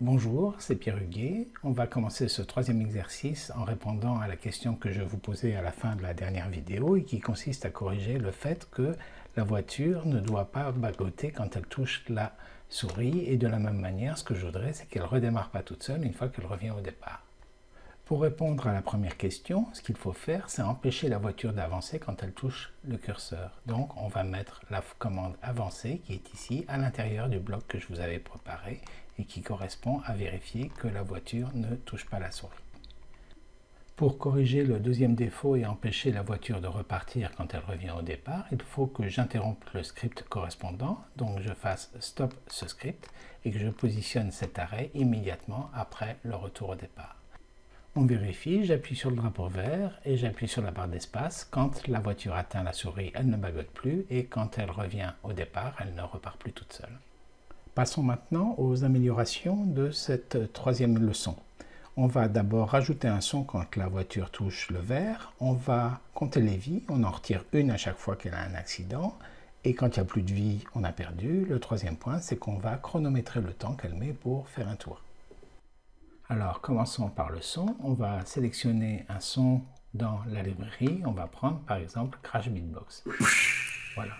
Bonjour, c'est Pierre Huguet. On va commencer ce troisième exercice en répondant à la question que je vous posais à la fin de la dernière vidéo et qui consiste à corriger le fait que la voiture ne doit pas bagoter quand elle touche la souris et de la même manière, ce que je voudrais, c'est qu'elle redémarre pas toute seule une fois qu'elle revient au départ. Pour répondre à la première question, ce qu'il faut faire, c'est empêcher la voiture d'avancer quand elle touche le curseur. Donc, on va mettre la commande avancer qui est ici à l'intérieur du bloc que je vous avais préparé et qui correspond à vérifier que la voiture ne touche pas la souris. Pour corriger le deuxième défaut et empêcher la voiture de repartir quand elle revient au départ, il faut que j'interrompe le script correspondant, donc je fasse stop ce script et que je positionne cet arrêt immédiatement après le retour au départ. On vérifie, j'appuie sur le drapeau vert et j'appuie sur la barre d'espace. Quand la voiture atteint la souris, elle ne bagote plus et quand elle revient au départ, elle ne repart plus toute seule. Passons maintenant aux améliorations de cette troisième leçon. On va d'abord rajouter un son quand la voiture touche le vert. On va compter les vies, on en retire une à chaque fois qu'elle a un accident. Et quand il n'y a plus de vie, on a perdu. Le troisième point, c'est qu'on va chronométrer le temps qu'elle met pour faire un tour. Alors, commençons par le son. On va sélectionner un son dans la librairie. On va prendre, par exemple, Crash Beatbox. Voilà.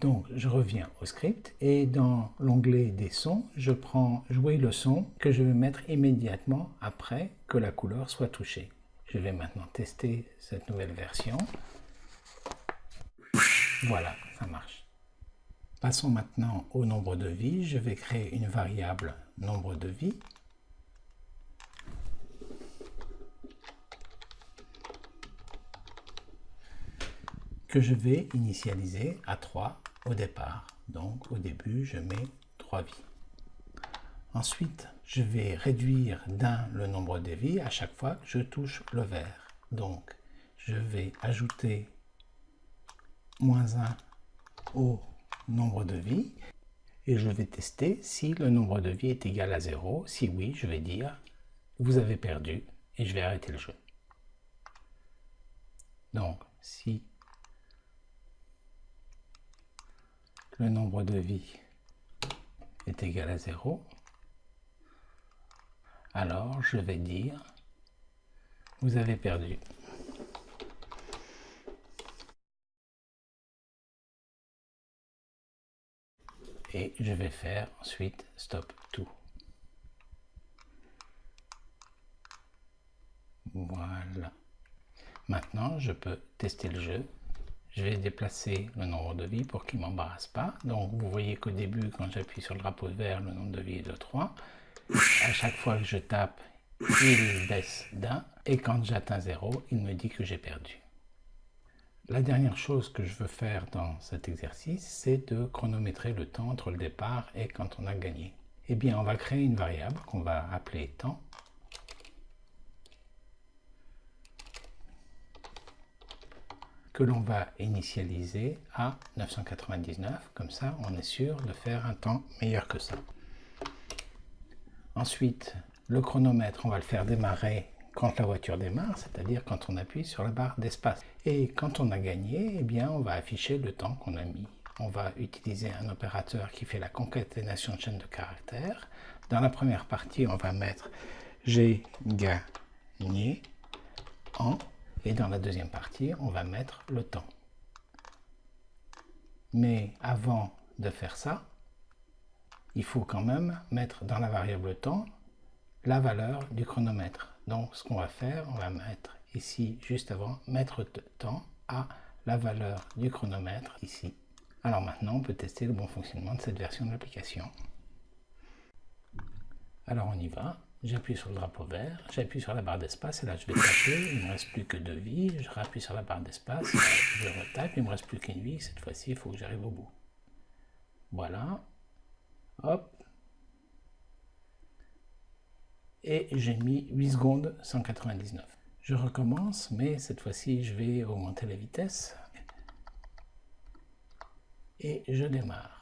Donc, je reviens au script et dans l'onglet des sons, je prends jouer le son que je vais mettre immédiatement après que la couleur soit touchée. Je vais maintenant tester cette nouvelle version. Voilà, ça marche. Passons maintenant au nombre de vies. Je vais créer une variable nombre de vies que je vais initialiser à 3 au départ. Donc au début, je mets 3 vies. Ensuite, je vais réduire d'un le nombre de vies à chaque fois que je touche le vert. Donc, je vais ajouter moins 1 au nombre de vies et je vais tester si le nombre de vies est égal à 0. Si oui, je vais dire vous avez perdu et je vais arrêter le jeu. Donc, si le nombre de vies est égal à 0, alors je vais dire vous avez perdu. Et je vais faire ensuite stop tout. Voilà. Maintenant, je peux tester le jeu je vais déplacer le nombre de vies pour qu'il ne m'embarrasse pas. Donc vous voyez qu'au début, quand j'appuie sur le drapeau vert, le nombre de vies est de 3. À chaque fois que je tape, il baisse d'un. Et quand j'atteins 0, il me dit que j'ai perdu. La dernière chose que je veux faire dans cet exercice, c'est de chronométrer le temps entre le départ et quand on a gagné. Eh bien, on va créer une variable qu'on va appeler temps que l'on va initialiser à 999. Comme ça, on est sûr de faire un temps meilleur que ça. Ensuite, le chronomètre, on va le faire démarrer quand la voiture démarre, c'est-à-dire quand on appuie sur la barre d'espace. Et quand on a gagné, eh bien, on va afficher le temps qu'on a mis. On va utiliser un opérateur qui fait la concaténation de chaînes de caractères. Dans la première partie, on va mettre j'ai gagné en et dans la deuxième partie, on va mettre le temps. Mais avant de faire ça, il faut quand même mettre dans la variable temps la valeur du chronomètre. Donc ce qu'on va faire, on va mettre ici, juste avant, mettre temps à la valeur du chronomètre ici. Alors maintenant, on peut tester le bon fonctionnement de cette version de l'application. Alors on y va j'appuie sur le drapeau vert, j'appuie sur la barre d'espace, et là je vais taper, il ne me reste plus que deux vies, je rappuie sur la barre d'espace, je retape, il ne me reste plus qu'une vie, cette fois-ci il faut que j'arrive au bout. Voilà, hop, et j'ai mis 8 secondes 199. Je recommence, mais cette fois-ci je vais augmenter la vitesse, et je démarre.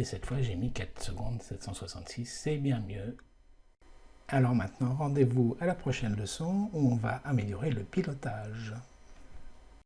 Et cette fois, j'ai mis 4 secondes 766, c'est bien mieux. Alors maintenant, rendez-vous à la prochaine leçon où on va améliorer le pilotage.